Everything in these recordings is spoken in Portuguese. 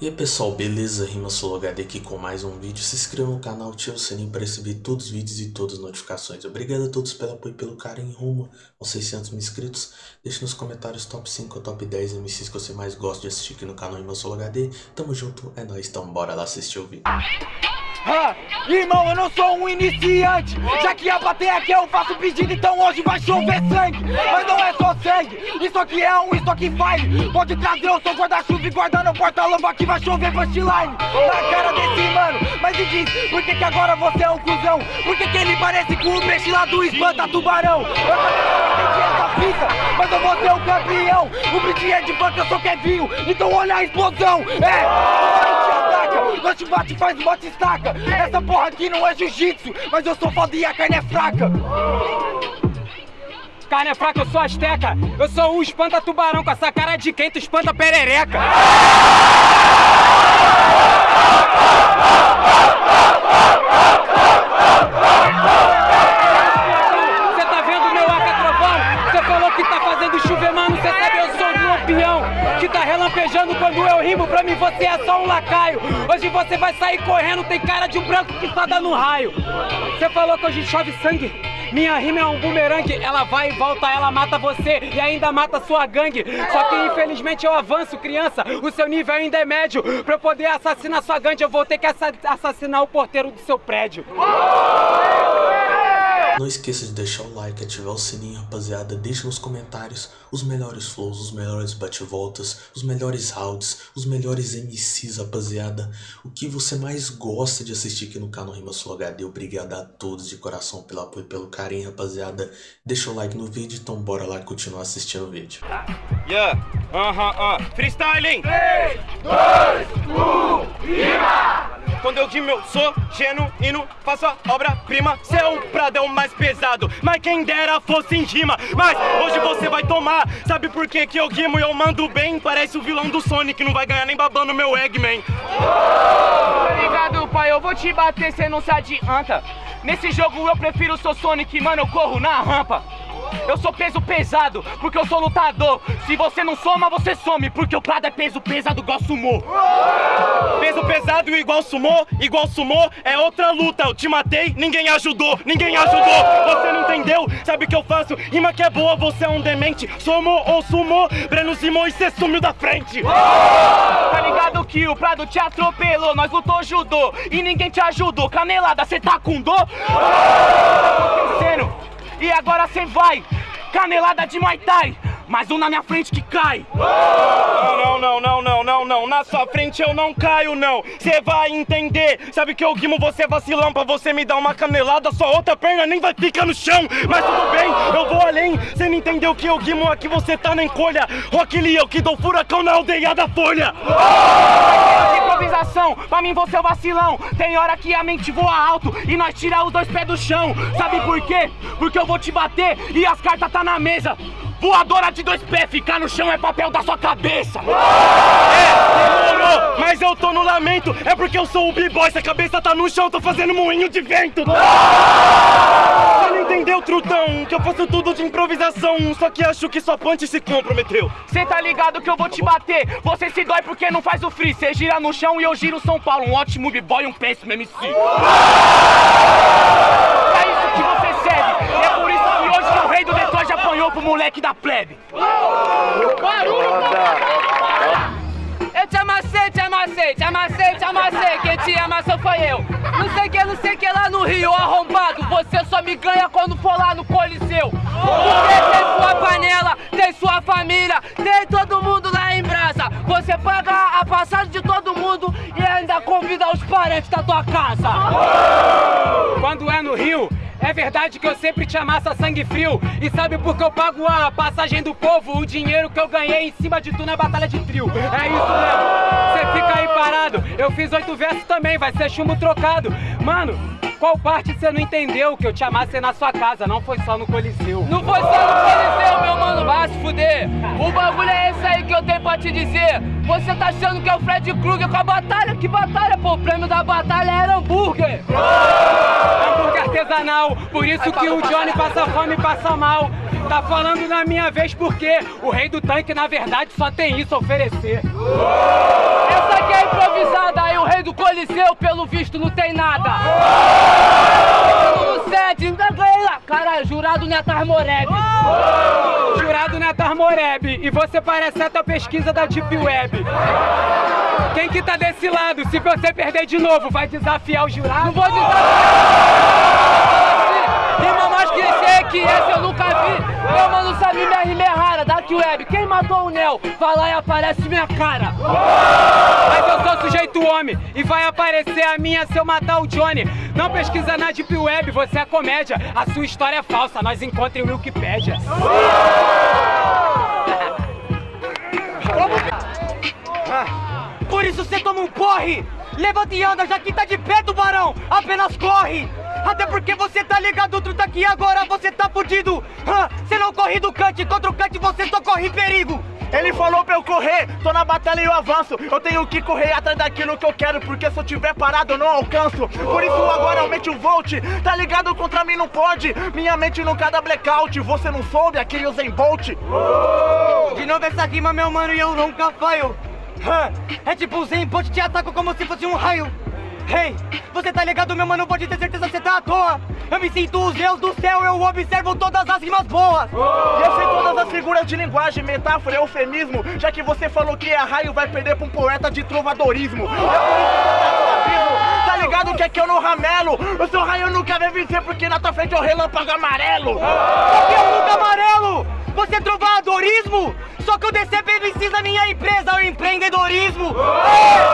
E aí pessoal, beleza? Rima HD aqui com mais um vídeo. Se inscreva no canal, ative o sininho para receber todos os vídeos e todas as notificações. Obrigado a todos pelo apoio e pelo carinho rumo aos 600 mil inscritos. Deixe nos comentários top 5 ou top 10 MCs que você mais gosta de assistir aqui no canal Rima HD. Tamo junto, é nóis, então bora lá assistir o vídeo. Ah, irmão, eu não sou um iniciante Já que a bater aqui eu faço pedido Então hoje vai chover sangue Mas não é só sangue Isso aqui é um, aqui vai. Pode trazer o seu guarda-chuva e guardar no porta-luva Que vai chover punchline. Na cara desse mano. Mas me diz, por que que agora você é um cuzão? Por que que ele parece com o peixe lá do espanta tubarão? Eu também não entendi essa fita Mas eu vou ser o campeão. O beat é de funk, eu sou Kevinho. Então olha a explosão. É, nós te bate faz bate estaca. Essa porra aqui não é jiu-jitsu Mas eu sou foda e a carne é fraca Carne é fraca, eu sou asteca Eu sou um espanta tubarão Com essa cara de quem tu espanta perereca Você tá vendo meu aca trovão? Você falou que tá fazendo chover, mano Você sabe eu sou um lampião Que tá relampejando quando eu rimo Pra mim você é só um lacaio Hoje você vai sair correndo, tem cara de um branco que dá no raio. Você falou que hoje chove sangue. Minha rima é um bumerangue, ela vai e volta, ela mata você e ainda mata sua gangue. Só que infelizmente eu avanço, criança, o seu nível ainda é médio. Pra eu poder assassinar sua gangue, eu vou ter que assassinar o porteiro do seu prédio. Não esqueça de deixar o like, ativar o sininho, rapaziada. Deixa nos comentários os melhores flows, os melhores bate-voltas, os melhores rounds, os melhores MCs, rapaziada. O que você mais gosta de assistir aqui no canal Rima Sul HD. Obrigado a todos de coração pelo apoio e pelo carinho, rapaziada. Deixa o like no vídeo, então bora lá continuar assistindo o vídeo. Yeah, aham, uh -huh, uh. freestyling! 3, 2, 1, rima! Quando eu digo eu sou genuíno, faço a obra-prima. Cê é um pradão mais pesado, mas quem dera fosse em rima. Mas hoje você vai tomar, sabe por que que eu rimo? E eu mando bem? Parece o vilão do Sonic, não vai ganhar nem babando meu Eggman. Obrigado pai, eu vou te bater, cê não se adianta. Nesse jogo eu prefiro o seu Sonic, mano, eu corro na rampa eu sou peso pesado, porque eu sou lutador. Se você não soma, você some Porque o Prado é peso pesado igual sumô. Peso pesado igual sumô Igual sumô é outra luta. Eu te matei, ninguém ajudou Ninguém ajudou, você não entendeu? Sabe o que eu faço? Rima que é boa, você é um demente. Somou ou sumou, Breno Simões, cê sumiu da frente. Tá ligado que o Prado te atropelou Nós lutou judô. E ninguém te ajudou. Canelada, cê tá com dor? Tá acontecendo e agora cê vai, canelada de Muay Thai. Mais um na minha frente que cai. Não, não, não, não, não, não Na sua frente eu não caio, não. Cê vai entender. Sabe que eu guimo você vacilão. Pra você me dar uma canelada Sua outra perna nem vai ficar no chão. Mas tudo bem, eu vou além. Cê não entendeu que eu guimo aqui Você tá na encolha. Rock Lee, eu que dou furacão na aldeia da Folha. Improvisação, pra mim você é o vacilão. Tem hora que a mente voa alto E nós tira os dois pés do chão. Sabe por quê? Porque eu vou te bater E as cartas tá na mesa Voadora de dois pés, ficar no chão é papel da sua cabeça. É, demorou, mas eu tô no lamento. É porque eu sou o b-boy, se a cabeça tá no chão Tô fazendo moinho de vento. Você não entendeu, trutão, que eu faço tudo de improvisação. Só que acho que sua ponte se comprometeu. Cê tá ligado que eu vou te bater. Você se dói porque não faz o free. Cê gira no chão e eu giro São Paulo. Um ótimo b-boy, um péssimo MC Pro moleque da plebe. Eu te amassei, te amassei, te amassei, te amassei. Quem te amassou foi eu. Não sei que, não sei que lá no Rio, arrombado. Você só me ganha quando for lá no Coliseu. Porque tem sua panela, tem sua família, tem todo mundo lá em brasa. Você paga a passagem de todo mundo e ainda convida os parentes da tua casa. Quando é no Rio, é verdade que eu sempre te amassa sangue frio. E sabe por que eu pago a passagem do povo? O dinheiro que eu ganhei em cima de tu na batalha de trio. É isso mesmo, você fica aí parado. Eu fiz oito versos também, vai ser chumbo trocado. Mano, qual parte você não entendeu que eu te amassei na sua casa? Não foi só no Coliseu. Não foi só no Coliseu, meu mano, vai se fuder. O bagulho é esse aí que eu tenho pra te dizer. Você tá achando que é o Fred Krueger com a batalha? Que batalha, pô? O prêmio da batalha era hambúrguer Artesanal, por isso que o Johnny passa fome e passa mal. Tá falando na minha vez porque o rei do tanque, na verdade, só tem isso a oferecer. Essa aqui é improvisada, aí o rei do Coliseu, pelo visto, não tem nada. No sede, caralho, jurado Netar Moreb. Jurado Netar Moreb, e você parece até a pesquisa da Deep Web. Quem que tá desse lado? Se você perder de novo, vai desafiar o jurado? Não vou desafiar! Rima mais clichê que essa eu nunca vi. Meu mano sabe minha rima é rara, Dark Web. Quem matou o Neo? Vai lá e aparece minha cara. Mas sujeito homem e vai aparecer a minha se eu matar o Johnny. Não pesquisa na Deep Web, você é comédia. A sua história é falsa, nós encontramos em Wikipedia. Por isso você toma um porre! Levanta e anda, já que tá de pé, tubarão! Apenas corre! Até porque você tá ligado, truta, aqui agora você tá fudido! Corre do cante, contra o cante você só corre perigo! Ele falou pra eu correr, tô na batalha e eu avanço. Eu tenho que correr atrás daquilo que eu quero Porque se eu tiver parado eu não alcanço. Por isso agora aumente o volt Tá ligado? Contra mim não pode. Minha mente nunca dá blackout. Você não soube aquele Usain Bolt De novo essa rima meu mano e eu nunca falho. É tipo Zen Bolt te ataca como se fosse um raio Hey, você tá ligado, meu mano? Pode ter certeza que você tá à toa. Eu me sinto os deus do céu, eu observo todas as rimas boas. Oh! E eu sei todas as figuras de linguagem, metáfora, eufemismo. Já que você falou que a raio vai perder pra um poeta de trovadorismo. Oh! É tá ligado que aqui eu não ramelo? O seu raio nunca vai vencer porque na tua frente é o relâmpago amarelo. Oh! É o nunca amarelo! Você é trovadorismo? Só que o DCP precisa minha empresa, o empreendedorismo. É,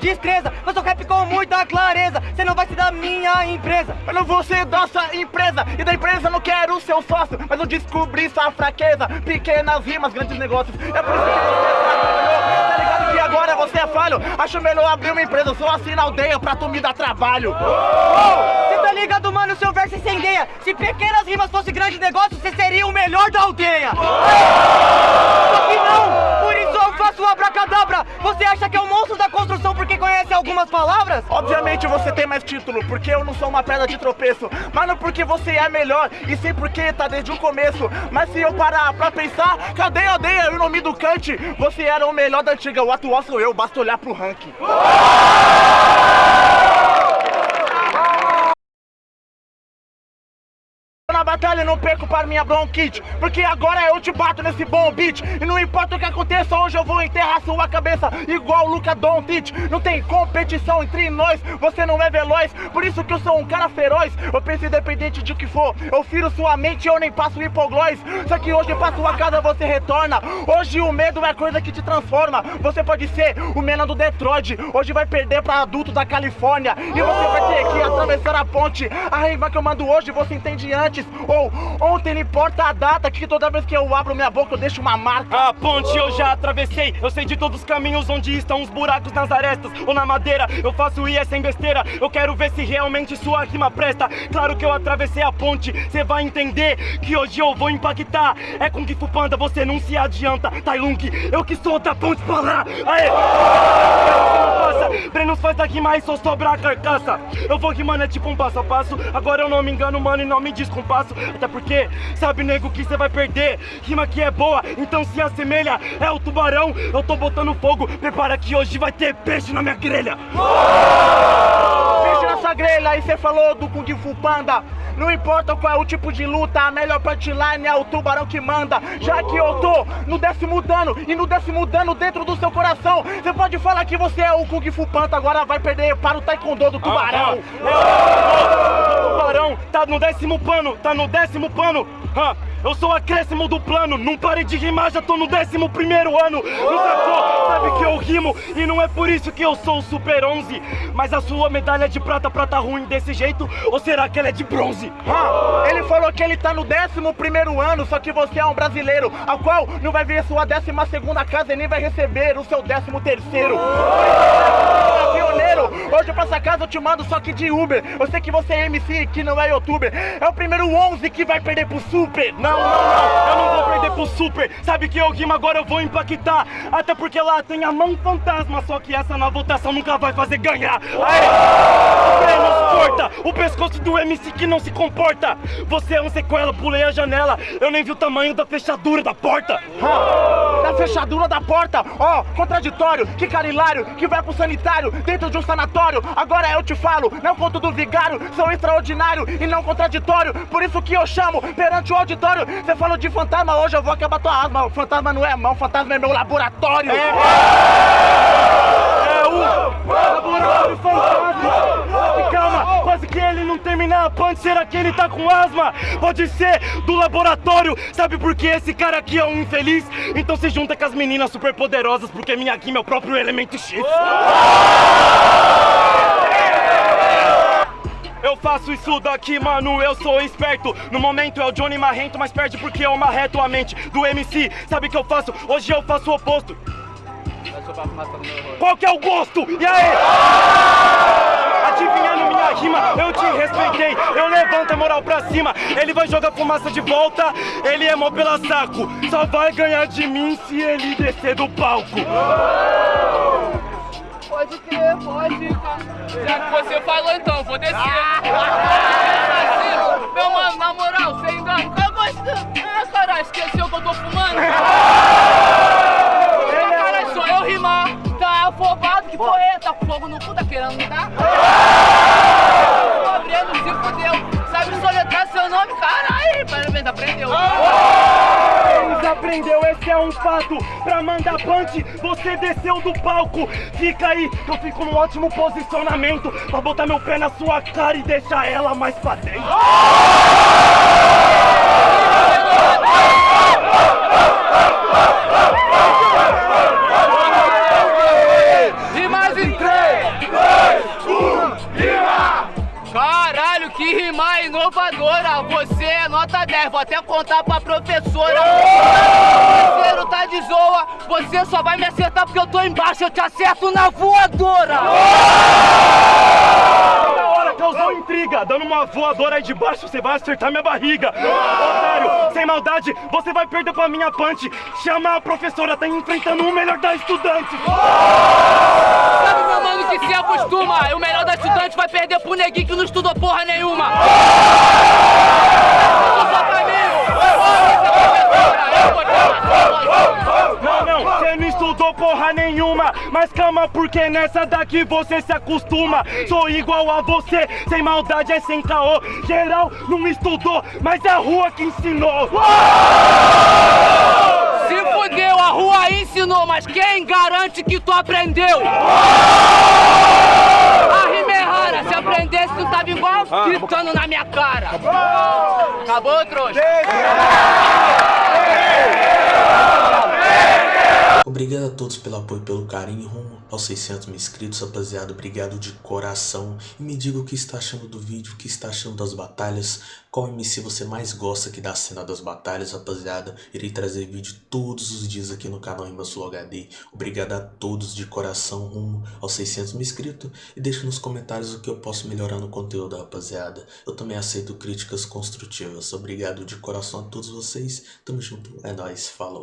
destreza. Eu sou rap com muita clareza. Você não vai ser da minha empresa. Eu não vou ser da sua empresa. E da empresa não quero o seu sócio. Mas eu descobri sua fraqueza. Pequenas rimas, grandes negócios. É por isso que você tá ligado que agora você é falho. Acho melhor abrir uma empresa, só assim na aldeia pra tu me dar trabalho. Você tá ligado, mano? Seu verso incendeia. Se pequenas rimas fossem grandes negócios, você seria o melhor da aldeia. Palavras? Obviamente você tem mais título, porque eu não sou uma pedra de tropeço. Mas não porque você é melhor, e sim porque tá desde o começo. Mas se eu parar pra pensar, cadê a aldeia e o nome do Kant? Você era o melhor da antiga, o atual sou eu, basta olhar pro ranking. batalha não perco para minha bronquite. Porque agora eu te bato nesse bom beat. E não importa o que aconteça, hoje eu vou enterrar sua cabeça Igual Luca Doncic. Não tem competição entre nós, você não é veloz. Por isso que eu sou um cara feroz. Eu penso independente de que for. Eu firo sua mente, eu nem passo hipoglós. Só que hoje pra sua casa você retorna. Hoje o medo é coisa que te transforma. Você pode ser o menino do Detroit. Hoje vai perder pra adulto da Califórnia. E você vai ter que atravessar a ponte. A rima que eu mando hoje você entende antes ou ontem não importa a data Que toda vez que eu abro minha boca eu deixo uma marca. A ponte eu já atravessei. Eu sei de todos os caminhos onde estão os buracos nas arestas Ou na madeira, eu faço IE sem besteira. Eu quero ver se realmente sua rima presta. Claro que eu atravessei a ponte. Cê vai entender que hoje eu vou impactar. É com que Panda, você não se adianta. Tailung, eu que sou da ponte pra lá Aê! Brenos faz rima e só sobra a carcaça. Eu vou rimando é tipo um passo a passo. Agora eu não me engano, mano, e não me descompasso Até porque, sabe, nego, que você vai perder. Rima que é boa, então se assemelha. É o tubarão, eu tô botando fogo. Prepara que hoje vai ter peixe na minha grelha. Peixe na sua grelha, e você falou do Kung Fu Panda. Não importa qual é o tipo de luta, a melhor punchline é o tubarão que manda. Já que eu tô no décimo dano e no décimo dano dentro do seu coração, você pode falar que você é o Kung Fu Panda, agora vai perder para o Taekwondo do tubarão. Ah, ah. O tá no décimo pano, tá no décimo pano. Ah, eu sou acréscimo do plano, não parei de rimar, já tô no décimo primeiro ano. Não sacou? Sabe que eu rimo e não é por isso que eu sou o Super 11. Mas a sua medalha de prata, prata ruim desse jeito, ou será que ela é de bronze? Ah, ele falou que ele tá no décimo primeiro ano, só que você é um brasileiro, ao qual não vai ver sua décima segunda casa e nem vai receber o seu décimo terceiro. Hoje pra essa casa eu te mando só que de Uber. Eu sei que você é MC, que não é youtuber. É o primeiro 11 que vai perder pro Super. Não, não, não, eu não vou perder pro Super. Sabe que eu rimo agora eu vou impactar. Até porque lá tem a mão fantasma, só que essa na votação nunca vai fazer ganhar. Aê! O pescoço do MC que não se comporta. Você é um sequela, pulei a janela. Eu nem vi o tamanho da fechadura da porta. Da fechadura da porta, ó, contraditório, que cara hilário, que vai pro sanitário, dentro de um sanatório. Agora eu te falo, não conto do vigário, sou extraordinário e não contraditório. Por isso que eu chamo perante o auditório. Você falou de fantasma, hoje eu vou acabar tua asma. O fantasma não é mão, fantasma é meu laboratório. É laboratório. Calma, quase que ele não terminar punch, será que ele tá com asma? Pode ser do laboratório, sabe por que esse cara aqui é um infeliz? Então se junta com as meninas super poderosas, porque minha Kim é o próprio elemento X. Eu faço isso daqui, mano, eu sou esperto No momento é o Johnny Marrento, mas perde porque eu marreto a mente do MC Sabe o que eu faço? Hoje eu faço o oposto Qual que é o gosto? E aí? Adivinhando minha rima, eu te respeitei Eu levanto a moral pra cima Ele vai jogar fumaça de volta Ele é mó pela saco Só vai ganhar de mim se ele descer do palco Pode crer, pode. Já que você falou então, vou descer. Meu mano, na moral, sem engano, eu gosto. Ah, caralho, esqueceu que eu tô fumando? Fogo no cu, tá querendo me dar? Tô abrindo, se fudeu. Sabe soletrar seu nome? Caralho, parabéns, aprendeu. Aprendeu, esse é um fato. Pra mandar punch, você desceu do palco. Fica aí, eu fico num ótimo posicionamento pra botar meu pé na sua cara e deixar ela mais pra dentro. Inovadora! Você é nota 10, vou até contar pra professora. Parceiro, tá de zoa, você só vai me acertar porque eu tô embaixo, eu te acerto na voadora! Da hora, causou intriga. Dando uma voadora aí de baixo, você vai acertar minha barriga. Otário, sem maldade, você vai perder pra minha punch. Chama a professora, tá enfrentando o melhor da estudante. Sabe, que se acostuma? O melhor da estudante vai perder pro neguinho que não estudou porra nenhuma! Não, não, você não estudou porra nenhuma. Mas calma, porque nessa daqui você se acostuma. Sou igual a você, sem maldade é sem caô. Geral não estudou, mas é a rua que ensinou. Se fudeu, a rua ensinou, mas quem garante que tu aprendeu? A rima rara, se aprendesse tu tava igual gritando na minha cara. Acabou, trouxa? Obrigado a todos pelo apoio e pelo carinho rumo aos 600 mil inscritos, rapaziada. Obrigado de coração. E me diga o que está achando do vídeo, o que está achando das batalhas. Qual MC você mais gosta aqui da cena das batalhas, rapaziada. Irei trazer vídeo todos os dias aqui no canal Flow HD. Obrigado a todos de coração rumo aos 600 mil inscritos. E deixa nos comentários o que eu posso melhorar no conteúdo, rapaziada. Eu também aceito críticas construtivas. Obrigado de coração a todos vocês. Tamo junto. É nóis. Falou.